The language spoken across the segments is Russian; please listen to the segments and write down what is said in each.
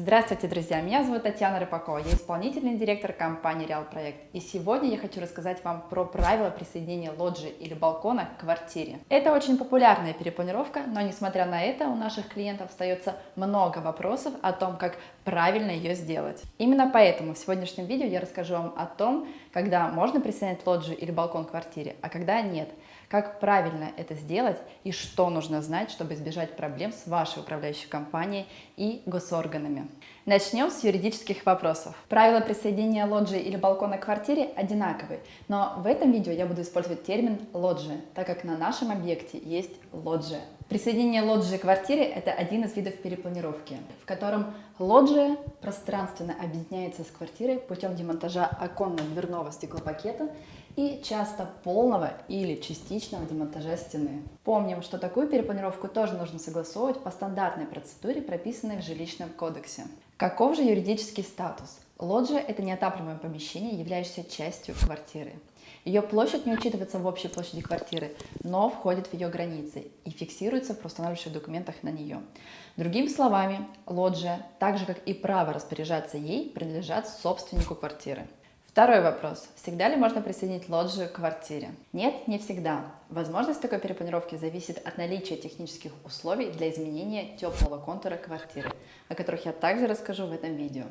Здравствуйте, друзья! Меня зовут Татьяна Рыбакова, я исполнительный директор компании Реал Проект. И сегодня я хочу рассказать вам про правила присоединения лоджии или балкона к квартире. Это очень популярная перепланировка, но несмотря на это у наших клиентов остается много вопросов о том, как правильно ее сделать. Именно поэтому в сегодняшнем видео я расскажу вам о том, когда можно присоединять лоджию или балкон к квартире, а когда нет как правильно это сделать и что нужно знать, чтобы избежать проблем с вашей управляющей компанией и госорганами. Начнем с юридических вопросов. Правила присоединения лоджии или балкона к квартире одинаковые, но в этом видео я буду использовать термин лоджия, так как на нашем объекте есть лоджия. Присоединение лоджии к квартире – это один из видов перепланировки, в котором лоджия пространственно объединяется с квартирой путем демонтажа оконно-дверного стеклопакета и часто полного или частичного демонтажа стены. Помним, что такую перепланировку тоже нужно согласовывать по стандартной процедуре, прописанной в жилищном кодексе. Каков же юридический статус? Лоджия – это неотапливаемое помещение, являющееся частью квартиры. Ее площадь не учитывается в общей площади квартиры, но входит в ее границы и фиксируется в проустанавливающих документах на нее. Другими словами, лоджия, так же как и право распоряжаться ей, принадлежат собственнику квартиры. Второй вопрос. Всегда ли можно присоединить лоджию к квартире? Нет, не всегда. Возможность такой перепланировки зависит от наличия технических условий для изменения теплого контура квартиры, о которых я также расскажу в этом видео.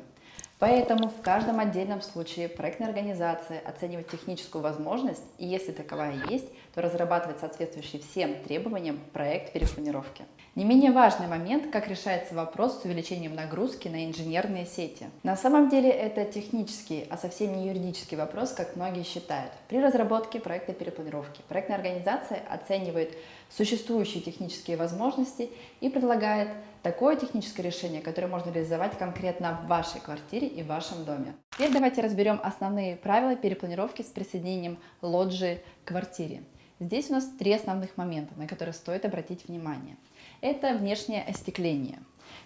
Поэтому в каждом отдельном случае проектная организация оценивает техническую возможность, и если таковая есть, то разрабатывает соответствующий всем требованиям проект перепланировки. Не менее важный момент, как решается вопрос с увеличением нагрузки на инженерные сети. На самом деле это технический, а совсем не юридический вопрос, как многие считают. При разработке проекта перепланировки проектная организация оценивает существующие технические возможности и предлагает такое техническое решение, которое можно реализовать конкретно в вашей квартире и в вашем доме. Теперь давайте разберем основные правила перепланировки с присоединением лоджии к квартире. Здесь у нас три основных момента, на которые стоит обратить внимание – это внешнее остекление,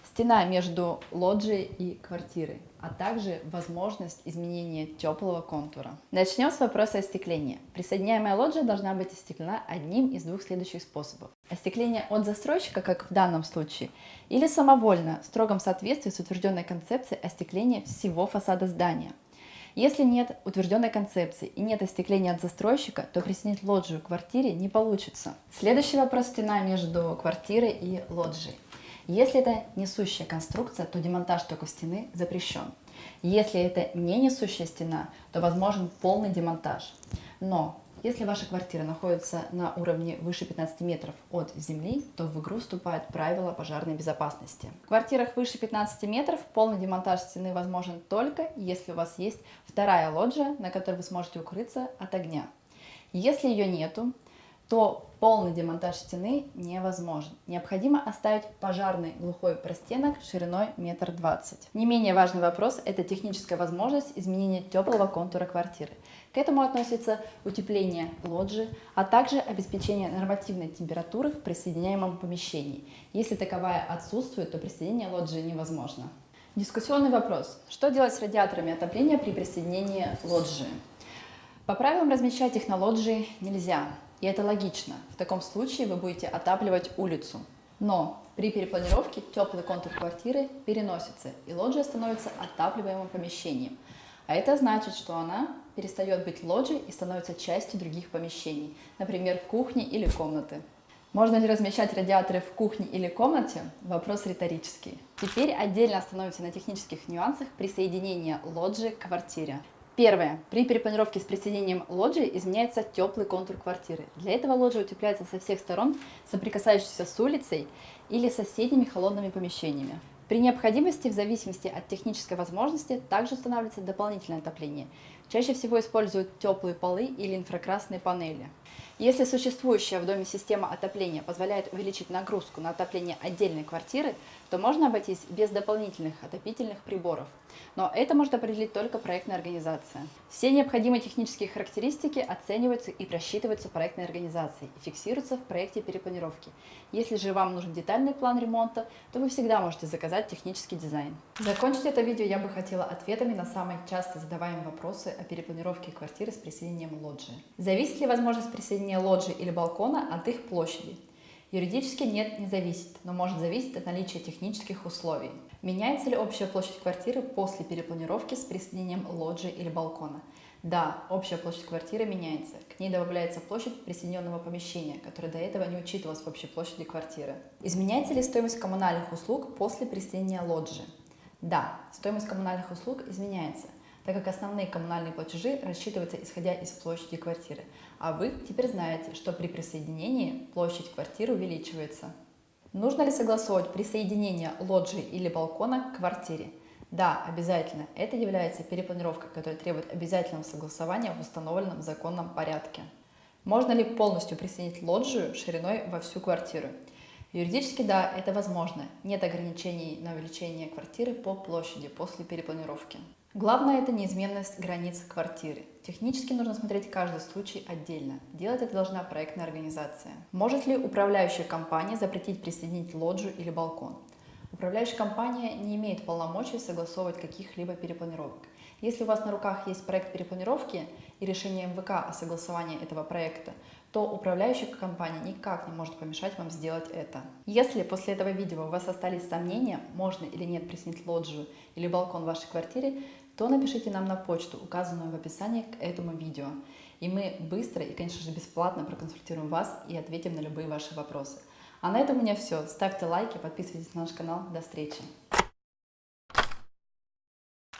стена между лоджией и квартирой, а также возможность изменения теплого контура. Начнем с вопроса остекления. Присоединяемая лоджия должна быть остеклена одним из двух следующих способов. Остекление от застройщика, как в данном случае, или самовольно, в строгом соответствии с утвержденной концепцией остекления всего фасада здания. Если нет утвержденной концепции и нет остекления от застройщика, то присоединить лоджию к квартире не получится. Следующий вопрос – стена между квартирой и лоджией. Если это несущая конструкция, то демонтаж только стены запрещен. Если это не несущая стена, то возможен полный демонтаж. Но если ваша квартира находится на уровне выше 15 метров от земли, то в игру вступают правила пожарной безопасности. В квартирах выше 15 метров полный демонтаж стены возможен только, если у вас есть вторая лоджия, на которой вы сможете укрыться от огня. Если ее нету, то полный демонтаж стены невозможен. Необходимо оставить пожарный глухой простенок шириной метр двадцать. Не менее важный вопрос – это техническая возможность изменения теплого контура квартиры. К этому относится утепление лоджии, а также обеспечение нормативной температуры в присоединяемом помещении. Если таковая отсутствует, то присоединение лоджии невозможно. Дискуссионный вопрос. Что делать с радиаторами отопления при присоединении лоджии? По правилам размещать их на лоджии нельзя. И это логично. В таком случае вы будете отапливать улицу. Но при перепланировке теплый контур квартиры переносится, и лоджия становится отапливаемым помещением. А это значит, что она перестает быть лоджией и становится частью других помещений, например, кухни или комнаты. Можно ли размещать радиаторы в кухне или комнате? Вопрос риторический. Теперь отдельно остановимся на технических нюансах присоединения лоджии к квартире. Первое. При перепланировке с присоединением лоджии изменяется теплый контур квартиры. Для этого лоджия утепляется со всех сторон, соприкасающейся с улицей или соседними холодными помещениями. При необходимости, в зависимости от технической возможности, также устанавливается дополнительное отопление. Чаще всего используют теплые полы или инфракрасные панели. Если существующая в доме система отопления позволяет увеличить нагрузку на отопление отдельной квартиры, то можно обойтись без дополнительных отопительных приборов. Но это может определить только проектная организация. Все необходимые технические характеристики оцениваются и просчитываются проектной организацией и фиксируются в проекте перепланировки. Если же вам нужен детальный план ремонта, то вы всегда можете заказать технический дизайн. Закончить это видео я бы хотела ответами на самые часто задаваемые вопросы о перепланировке квартиры с присоединением лоджии. Зависит ли возможность присоединения лоджии или балкона от их площади? Юридически нет, не зависит, но может зависеть от наличия технических условий. Меняется ли общая площадь квартиры после перепланировки с присоединением лоджии или балкона? Да, общая площадь квартиры меняется. К ней добавляется площадь присоединенного помещения, которая до этого не учитывалась в общей площади квартиры. Изменяется ли стоимость коммунальных услуг после присоединения лоджии? Да, стоимость коммунальных услуг изменяется, так как основные коммунальные платежи рассчитываются исходя из площади квартиры, а вы теперь знаете, что при присоединении площадь квартиры увеличивается. Нужно ли согласовывать присоединение лоджии или балкона к квартире? Да, обязательно. Это является перепланировкой, которая требует обязательного согласования в установленном законном порядке. Можно ли полностью присоединить лоджию шириной во всю квартиру? Юридически да, это возможно. Нет ограничений на увеличение квартиры по площади после перепланировки. Главное это неизменность границ квартиры. Технически нужно смотреть каждый случай отдельно. Делать это должна проектная организация. Может ли управляющая компания запретить присоединить лоджию или балкон? Управляющая компания не имеет полномочий согласовывать каких-либо перепланировок. Если у вас на руках есть проект перепланировки и решение МВК о согласовании этого проекта, то управляющая компания никак не может помешать вам сделать это. Если после этого видео у вас остались сомнения, можно или нет присоединить лоджию или балкон в вашей квартире, то напишите нам на почту, указанную в описании к этому видео. И мы быстро и, конечно же, бесплатно проконсультируем вас и ответим на любые ваши вопросы. А на этом у меня все. Ставьте лайки, подписывайтесь на наш канал. До встречи!